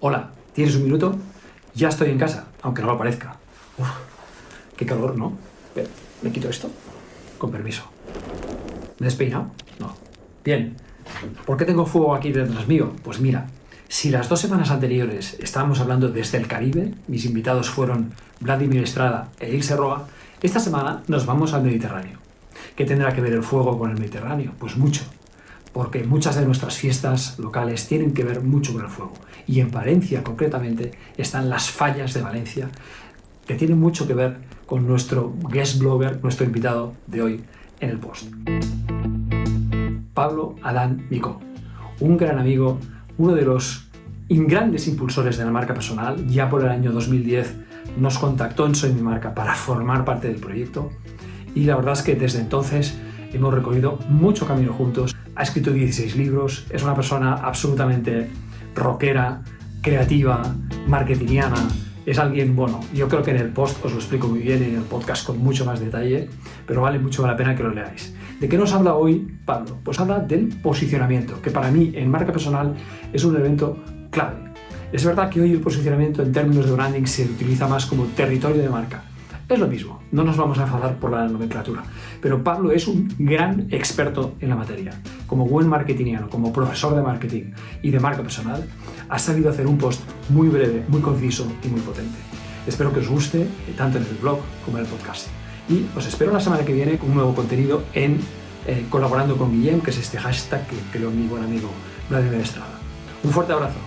Hola, ¿tienes un minuto? Ya estoy en casa, aunque no lo parezca. Uf, qué calor, ¿no? Me quito esto. Con permiso. ¿Me he despeinado? No. Bien. ¿Por qué tengo fuego aquí detrás mío? Pues mira, si las dos semanas anteriores estábamos hablando desde el Caribe, mis invitados fueron Vladimir Estrada e Ilse Roa, esta semana nos vamos al Mediterráneo. ¿Qué tendrá que ver el fuego con el Mediterráneo? Pues mucho porque muchas de nuestras fiestas locales tienen que ver mucho con el fuego. Y en Valencia, concretamente, están las fallas de Valencia, que tienen mucho que ver con nuestro guest blogger, nuestro invitado de hoy en el post. Pablo Adán Mico, un gran amigo, uno de los grandes impulsores de la marca personal, ya por el año 2010 nos contactó en Soy Mi Marca para formar parte del proyecto y la verdad es que desde entonces hemos recorrido mucho camino juntos ha escrito 16 libros, es una persona absolutamente rockera, creativa, marketingiana, es alguien, bueno, yo creo que en el post os lo explico muy bien en el podcast con mucho más detalle, pero vale mucho la pena que lo leáis. ¿De qué nos habla hoy Pablo? Pues habla del posicionamiento, que para mí en marca personal es un evento clave. Es verdad que hoy el posicionamiento en términos de branding se utiliza más como territorio de marca, es lo mismo, no nos vamos a enfadar por la nomenclatura, pero Pablo es un gran experto en la materia. Como buen marketingiano, como profesor de marketing y de marca personal, ha sabido hacer un post muy breve, muy conciso y muy potente. Espero que os guste, tanto en el blog como en el podcast. Y os espero la semana que viene con un nuevo contenido en eh, colaborando con Guillem, que es este hashtag que creó mi buen amigo Vladimir Estrada. Un fuerte abrazo.